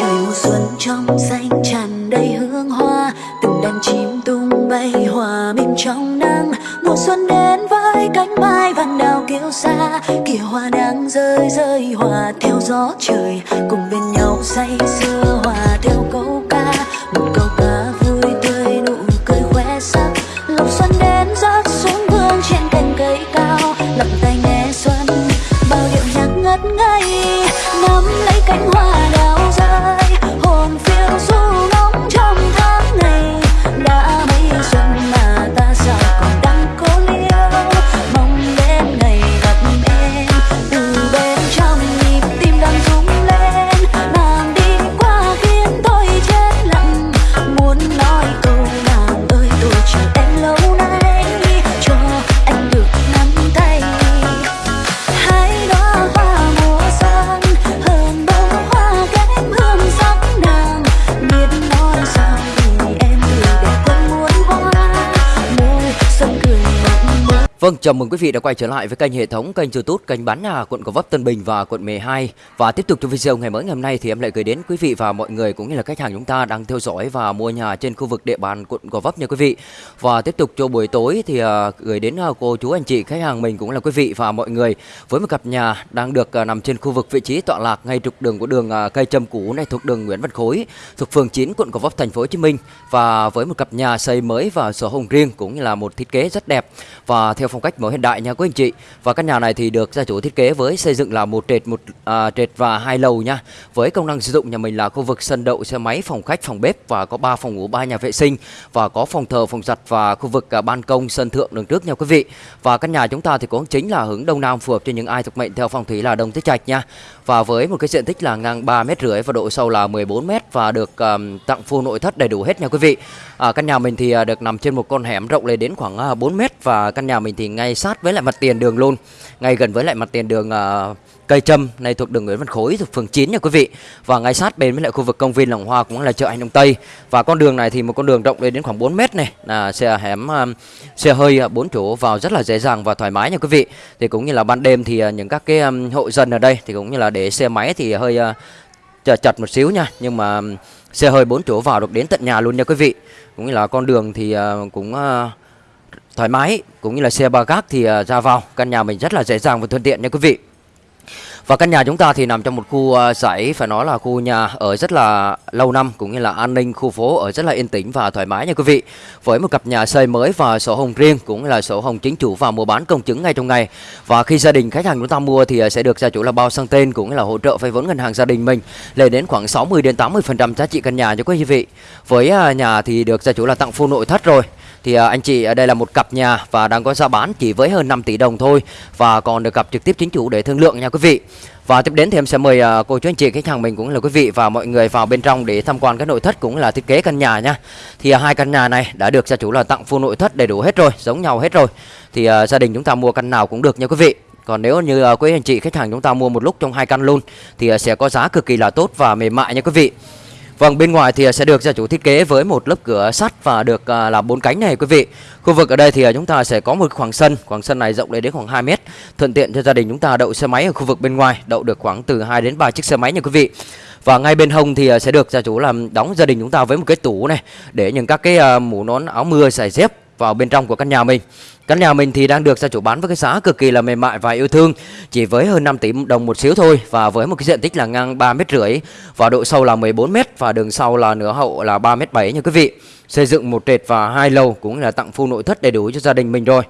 trời mùa xuân trong xanh tràn đầy hương hoa, từng đàn chim tung bay hòa mình trong nắng. Mùa xuân đến với cánh mai vàng đào kêu xa kìa hoa đang rơi rơi hòa theo gió trời. Vâng, chào mừng quý vị đã quay trở lại với kênh hệ thống kênh YouTube kênh bán nhà quận Gò Vấp Tân Bình và quận 12. Và tiếp tục trong video ngày mới ngày hôm nay thì em lại gửi đến quý vị và mọi người cũng như là khách hàng chúng ta đang theo dõi và mua nhà trên khu vực địa bàn quận Gò Vấp nha quý vị. Và tiếp tục cho buổi tối thì à, gửi đến à, cô chú anh chị khách hàng mình cũng là quý vị và mọi người với một cặp nhà đang được à, nằm trên khu vực vị trí tọa lạc ngay trục đường của đường cây châm cũ này thuộc đường Nguyễn Văn Khối thuộc phường 9 quận Gò Vấp thành phố Hồ Chí Minh và với một cặp nhà xây mới và sổ hồng riêng cũng như là một thiết kế rất đẹp và theo phong cách mới hiện đại nha quý anh chị. Và căn nhà này thì được gia chủ thiết kế với xây dựng là một trệt một à, trệt và hai lầu nha. Với công năng sử dụng nhà mình là khu vực sân đậu xe máy, phòng khách, phòng bếp và có 3 phòng ngủ, 3 nhà vệ sinh và có phòng thờ, phòng giặt và khu vực à, ban công sân thượng đường trước nha quý vị. Và căn nhà chúng ta thì cũng chính là hướng đông nam phù hợp cho những ai thuộc mệnh theo phong thủy là đông tứ trạch nha. Và với một cái diện tích là ngang 3 mét rưỡi và độ sâu là 14 mét và được à, tặng full nội thất đầy đủ hết nha quý vị. À, căn nhà mình thì à, được nằm trên một con hẻm rộng lên đến khoảng à, 4 mét và căn nhà mình thì ngay sát với lại mặt tiền đường luôn, ngay gần với lại mặt tiền đường uh, cây trâm này thuộc đường Nguyễn Văn Khối thuộc phường 9 nha quý vị. Và ngay sát bên với lại khu vực công viên Lòng Hoa cũng là chợ Anh Đông Tây. Và con đường này thì một con đường rộng lên đến khoảng 4 mét này. Là xe hẻm um, xe hơi ờ, bốn chỗ vào rất là dễ dàng và thoải mái nha quý vị. Thì cũng như là ban đêm thì uh, những các cái um, hộ dân ở đây thì cũng như là để xe máy thì hơi uh, chật một xíu nha. Nhưng mà xe hơi bốn chỗ vào được đến tận nhà luôn nha quý vị. Cũng như là con đường thì cũng thoải mái, cũng như là xe ba gác thì à, ra vào căn nhà mình rất là dễ dàng và thuận tiện nha quý vị và căn nhà chúng ta thì nằm trong một khu giải dãy, phải nói là khu nhà ở rất là lâu năm, cũng như là an ninh khu phố ở rất là yên tĩnh và thoải mái nha quý vị. Với một cặp nhà xây mới và sổ hồng riêng, cũng là sổ hồng chính chủ và mua bán công chứng ngay trong ngày. Và khi gia đình khách hàng chúng ta mua thì à, sẽ được gia chủ là bao sang tên, cũng như là hỗ trợ vay vốn ngân hàng gia đình mình, lên đến khoảng 60 đến 80% giá trị căn nhà cho quý vị. Với nhà thì được gia chủ là tặng full nội thất rồi thì à, anh chị ở đây là một cặp nhà và đang có giá bán chỉ với hơn 5 tỷ đồng thôi và còn được gặp trực tiếp chính chủ để thương lượng nha quý vị. Và tiếp đến thì em sẽ mời à, cô chú anh chị khách hàng mình cũng là quý vị và mọi người vào bên trong để tham quan cái nội thất cũng là thiết kế căn nhà nha. Thì hai căn nhà này đã được gia chủ là tặng full nội thất đầy đủ hết rồi, giống nhau hết rồi. Thì gia đình chúng ta mua căn nào cũng được nha quý vị. Còn nếu như quý anh chị khách hàng chúng ta mua một lúc trong hai căn luôn thì sẽ có giá cực kỳ là tốt và mềm mại nha quý vị. Vâng, bên ngoài thì sẽ được gia chủ thiết kế với một lớp cửa sắt và được à, là bốn cánh này quý vị. Khu vực ở đây thì à, chúng ta sẽ có một khoảng sân, khoảng sân này rộng lên đến khoảng 2 mét, thuận tiện cho gia đình chúng ta đậu xe máy ở khu vực bên ngoài, đậu được khoảng từ 2 đến 3 chiếc xe máy nha quý vị. Và ngay bên hông thì à, sẽ được gia chủ làm đóng gia đình chúng ta với một cái tủ này để những các cái mũ nón áo mưa giày dép vào bên trong của căn nhà mình. Căn nhà mình thì đang được gia chủ bán với cái giá cực kỳ là mềm mại và yêu thương, Chỉ với hơn 5 tỷ đồng một xíu thôi Và với một cái diện tích là ngang 3 mét rưỡi Và độ sâu là 14 mét Và đường sau là nửa hậu là 3 mét 7 nha quý vị Xây dựng một trệt và hai lầu cũng là tặng full nội thất đầy đủ cho gia đình mình rồi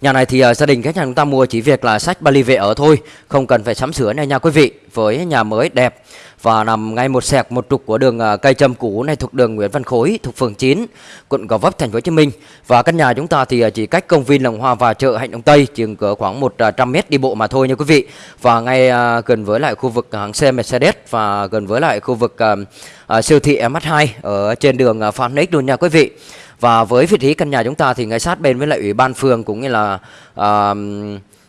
Nhà này thì uh, gia đình khách hàng chúng ta mua chỉ việc là sách Bali về ở thôi Không cần phải sắm sửa này nha quý vị Với nhà mới đẹp. Và nằm ngay một sẹc một trục của đường uh, cây châm cũ này thuộc đường Nguyễn Văn Khối thuộc phường 9 quận Gò Vấp thành phố Hồ Chí Minh. Và căn nhà chúng ta thì uh, chỉ cách công viên Lòng Hoa và chợ Hạnh Đông Tây chừng cỡ khoảng 100 mét đi bộ mà thôi nha quý vị. Và ngay uh, gần với lại khu vực hãng xe Mercedes và gần với lại khu vực uh, uh, siêu thị MH2 ở trên đường uh, Phan Nix luôn nha quý vị và với vị trí căn nhà chúng ta thì ngay sát bên với lại ủy ban phường cũng như là uh,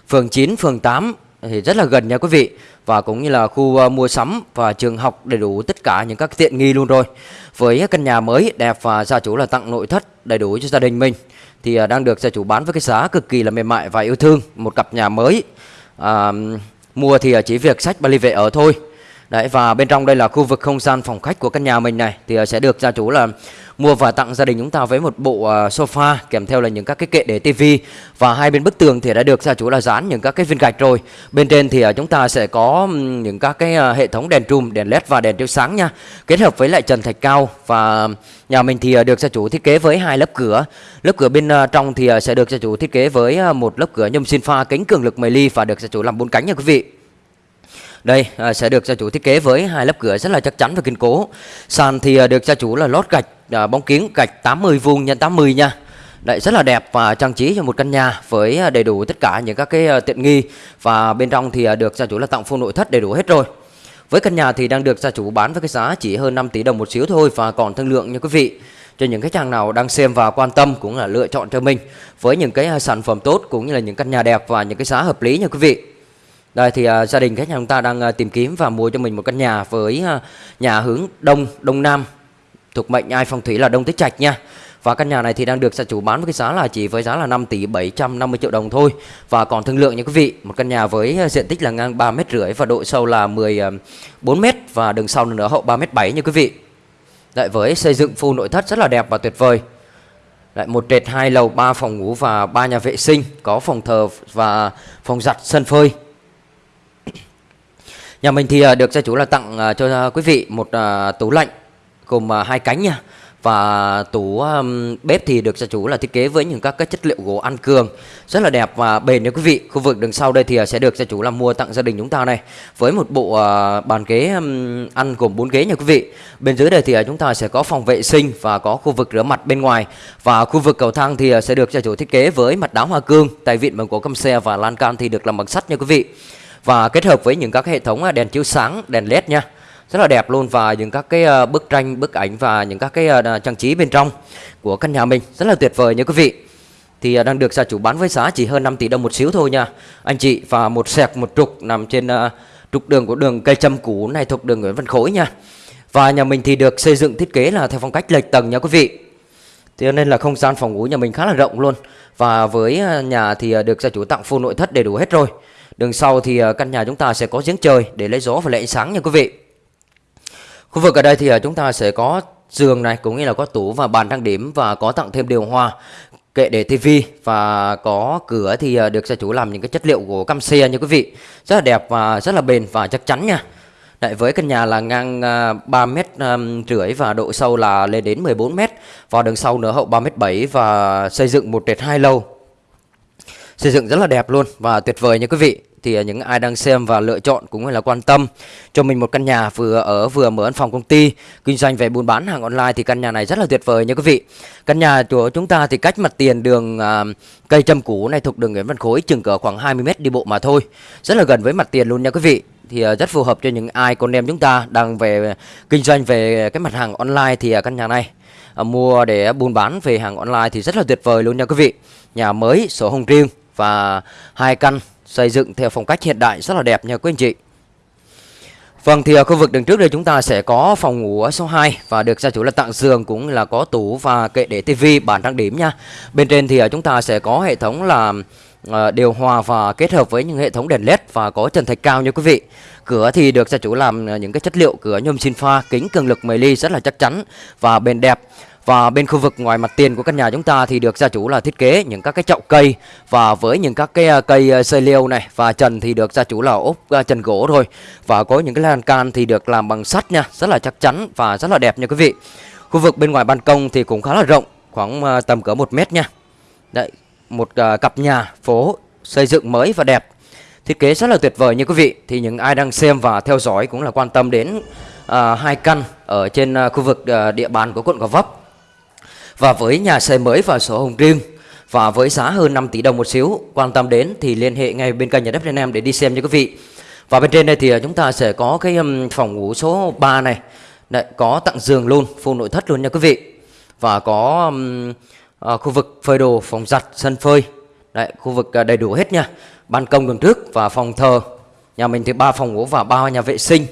phường 9, phường 8 thì rất là gần nha quý vị. Và cũng như là khu uh, mua sắm và trường học đầy đủ tất cả những các tiện nghi luôn rồi. Với căn nhà mới đẹp và gia chủ là tặng nội thất đầy đủ cho gia đình mình thì uh, đang được gia chủ bán với cái giá cực kỳ là mềm mại và yêu thương. Một cặp nhà mới uh, mua thì chỉ việc sách Bali về ở thôi. Đấy và bên trong đây là khu vực không gian phòng khách của căn nhà mình này thì sẽ được gia chủ là mua và tặng gia đình chúng ta với một bộ à, sofa kèm theo là những các cái kệ để tivi và hai bên bức tường thì đã được gia chủ là dán những các cái viên gạch rồi. Bên trên thì à, chúng ta sẽ có những các cái à, hệ thống đèn trùm, đèn led và đèn chiếu sáng nha. Kết hợp với lại trần thạch cao và nhà mình thì được gia chủ thiết kế với hai lớp cửa. Lớp cửa bên trong thì sẽ được gia chủ thiết kế với một lớp cửa nhôm sinh pha kính cường lực 10 ly và được gia chủ làm bốn cánh nha quý vị. Đây à, sẽ được gia chủ thiết kế với hai lớp cửa rất là chắc chắn và kiên cố. Sàn thì à, được gia chủ là lót gạch à, bóng kiến gạch 80 vuông nhân 80 nha. Đấy rất là đẹp và trang trí cho một căn nhà với ờ, đầy đủ tất cả những các cái ờ, tiện nghi và bên trong thì được gia chủ là tặng full nội thất đầy đủ hết rồi. Với căn nhà thì đang được gia chủ bán với cái giá chỉ hơn 5 tỷ đồng một xíu thôi và còn thương lượng nha quý vị. Cho những khách hàng nào đang xem và quan tâm cũng là lựa chọn cho mình với những cái sản phẩm tốt cũng như là những căn nhà đẹp và những cái giá hợp lý nha quý vị. Đây thì uh, gia đình khách nhà chúng ta đang uh, tìm kiếm và mua cho mình một căn nhà với uh, nhà hướng đông đông nam thuộc mệnh ai phong thủy là đông tích trạch nha. Và căn nhà này thì đang được gia chủ bán với cái giá là chỉ với giá là 5 tỷ 750 triệu đồng thôi. Và còn thương lượng nha quý vị, Một căn nhà với ờ, diện tích là ngang 3 mét rưỡi và độ sâu là 14 ờ, mét Và đường sau nữa hậu 3 mét 7 nha quý vị. Lại với xây dựng full nội thất rất là đẹp và tuyệt vời. Lại một trệt hai lầu, ba phòng ngủ và ba nhà vệ sinh, có phòng thờ và phòng giặt sân phơi. Nhà mình thì ờ, được gia chủ là tặng cho quý vị một tủ lạnh gồm à, hai cánh nha. Và tủ um, bếp thì được gia chủ là thiết kế với những các cái chất liệu gỗ ăn cường rất là đẹp và bền nha quý vị. Khu vực đằng sau đây thì à, sẽ được gia chủ là mua tặng gia đình chúng ta này. Với một bộ uh, bàn ghế um, ăn gồm bốn ghế nha quý vị. Bên dưới đây thì uh, chúng ta sẽ có phòng vệ sinh và có khu vực rửa mặt bên ngoài. Và khu vực cầu thang thì uh, sẽ được gia chủ thiết kế với mặt đá hoa cương tay vịn bằng gỗ căm xe và lan can thì được làm bằng sắt nha quý vị. Và kết hợp với những các hệ thống đèn chiếu sáng, đèn led nha. Rất là đẹp luôn và những các cái ờ, bức tranh, bức ảnh và những các cái ờ, trang trí bên trong của căn nhà mình rất là tuyệt vời nha quý vị. Thì ờ, đang được gia chủ bán với giá chỉ hơn 5 tỷ đồng một xíu thôi nha. Anh chị và một sẹc một trục nằm trên trục đường của đường cây châm cũ này thuộc đường Nguyễn Văn Khối nha. Và nhà mình thì được xây dựng thiết kế là theo phong cách lệch tầng nha quý vị. Thế nên là không gian phòng ngủ nhà mình khá là rộng luôn Và với nhà thì được gia chủ tặng full nội thất đầy đủ hết rồi Đường sau thì căn nhà chúng ta sẽ có giếng trời để lấy gió và lấy ánh sáng nha quý vị. Khu vực ở đây thì à, chúng ta sẽ có giường này cũng như là có tủ và bàn trang điểm và có tặng thêm điều hòa kệ để tivi và có cửa thì à, được gia chủ làm những cái chất liệu của cam xe như quý vị. Rất là đẹp và rất là bền và chắc chắn nha. Đấy, với căn nhà là ngang à, 3 mét rưỡi và độ sâu là lên đến 14 mét. Và đường sau nữa hậu 3 mét 7 và xây dựng một trệt hai lầu. Xây dựng rất là đẹp luôn và tuyệt vời nha quý vị thì à, những ai đang xem và lựa chọn cũng là quan tâm. Cho mình một căn nhà vừa ở vừa mở văn phòng công ty kinh doanh về buôn bán hàng online thì căn nhà này rất là tuyệt vời nha quý vị. Căn nhà của chúng ta thì cách mặt tiền đường à, cây trâm cũ này thuộc đường Nguyễn Văn Khối chừng cỡ khoảng 20 mét đi bộ mà thôi. Rất là gần với mặt tiền luôn nha quý vị. Thì à, rất phù hợp cho những ai con em chúng ta đang về kinh doanh về cái mặt hàng online thì à, căn nhà này mua để buôn bán về hàng online thì rất là tuyệt vời luôn nha quý vị. Nhà mới sổ hồng riêng và hai căn xây dựng theo phong cách hiện đại rất là đẹp nha quý anh chị. Vâng thì ở khu vực đường trước đây chúng ta sẽ có phòng ngủ số 2 và được gia chủ là tặng giường cũng là có tủ và kệ để tivi bàn trang điểm nha. Bên trên thì à, chúng ta sẽ có hệ thống là à, điều hòa và kết hợp với những hệ thống đèn led và có trần thạch cao nha quý vị. Cửa thì được gia chủ làm à, những cái chất liệu cửa nhôm xin pha kính cường lực 10 ly rất là chắc chắn và bền đẹp. Và bên khu vực ngoài mặt tiền của căn nhà chúng ta thì được gia chủ là thiết kế những các cái chậu cây và với những các cái à, cây à, xây liêu này và trần thì được gia chủ là ốp à, trần gỗ thôi. Và có những cái lan can thì được làm bằng sắt nha, rất là chắc chắn và rất là đẹp nha quý vị. Khu vực bên ngoài ban công thì cũng khá là rộng, khoảng tầm cỡ 1 mét nha. Đấy, một cặp nhà phố xây dựng mới và đẹp. Thiết kế rất là tuyệt vời như quý vị. Thì những ai đang xem và theo dõi cũng là quan tâm đến à, hai căn ở trên khu vực địa bàn của quận Gò Vấp và với nhà xe mới và sổ hồng riêng và với giá hơn 5 tỷ đồng một xíu quan tâm đến thì liên hệ ngay bên kênh nhà đất Việt Nam để đi xem nha quý vị. Và bên trên đây thì à, chúng ta sẽ có cái phòng ngủ số 3 này. Đấy, có tặng giường luôn full nội thất luôn nha quý vị. Và có um, à, khu vực phơi đồ phòng giặt sân phơi. Đấy, khu vực à, đầy đủ hết nha. Ban công đường trước và phòng thờ. Nhà mình thì ba phòng ngủ và ba nhà vệ sinh.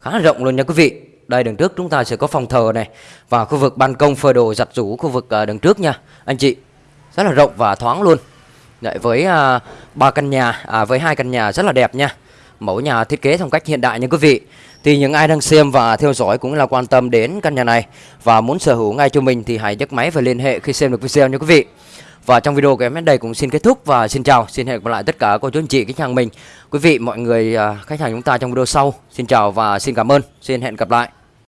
Khá là rộng luôn nha quý vị đây đường trước chúng ta sẽ có phòng thờ này và khu vực ban công phơi đồ giặt rũ khu vực à, đằng đường trước nha anh chị rất là rộng và thoáng luôn Đấy, với à, ba căn nhà à, với hai căn nhà rất là đẹp nha mẫu nhà thiết kế phong cách hiện đại nha quý vị. Thì những ai đang xem và theo dõi cũng là quan tâm đến căn nhà này và muốn sở hữu ngay cho mình thì hãy nhấc máy và liên hệ khi xem được video nha quý vị. Và trong video của em đến đây cũng xin kết thúc và xin chào, xin hẹn gặp lại tất cả cô chú anh chị khách hàng mình. Quý vị mọi người à, khách hàng chúng ta trong video sau. Xin chào và xin cảm ơn. Xin hẹn gặp lại.